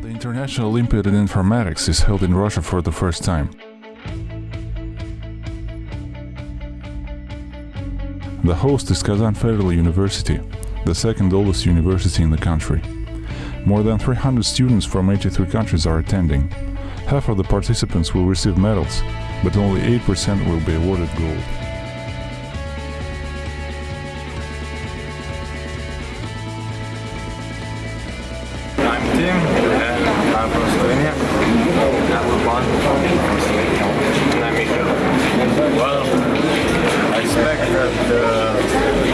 International Olympiad in Informatics is held in Russia for the first time. The host is Kazan Federal University, the second oldest university in the country. More than 300 students from 83 countries are attending. Half of the participants will receive medals, but only 8% will be awarded gold. I'm Tim, I'm from Slovenia. I'm Urban from Slovenia. And I'm Michael. Well, I expect that the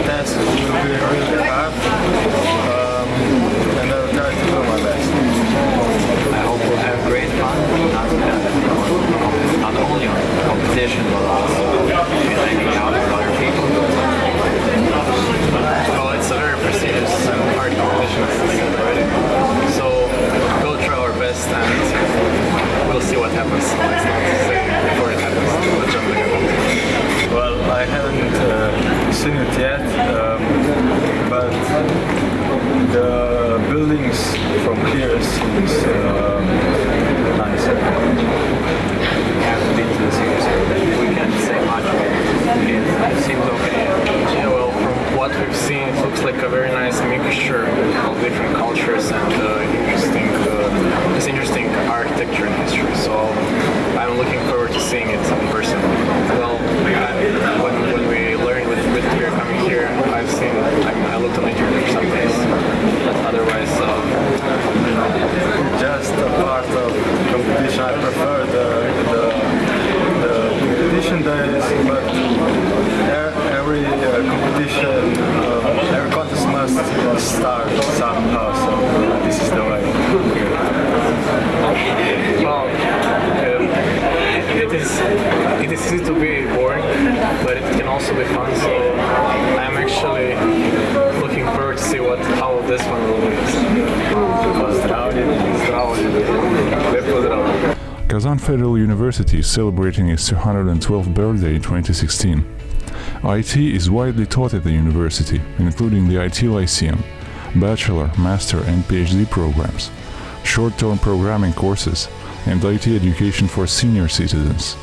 test will be really hard, um, and I will try to do my best. I hope we'll have great fun, not, not only on competition, but also in hanging out with other people. Well, it's a very prestigious and hard competition as I already. So we'll try our best and we'll see what happens. So it's not say before it happens to jump in. Well, I haven't uh, seen it yet, um, but the buildings from here seems um, nice. haven't been to the series, so we can't say much. It seems okay. Yeah, well, from what we've seen, it looks like a very nice mixture of different cultures and uh, interesting, uh, it's interesting architecture and history. So I'm looking forward to seeing it in person. Well, I, when, when we learned with, with Peter coming here, I've seen, I, mean, I looked on the internet for some things, but otherwise, um, just a part of competition. I prefer the, the, the competition days, but e- every uh, competition, uh, every contest must start somehow. So uh, this is the way. Well, um, it is it is easy to be boring, but it can also be fun. So I'm actually looking forward to see what how this one will be. Kazan Federal University is celebrating its 212th birthday in 2016. IT is widely taught at the university, including the IT Lyceum, bachelor, master and PhD programs, short-term programming courses, and IT education for senior citizens.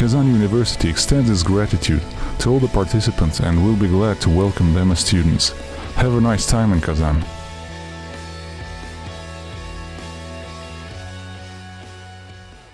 Kazan University extends its gratitude to all the participants and will be glad to welcome them as students. Have a nice time in Kazan.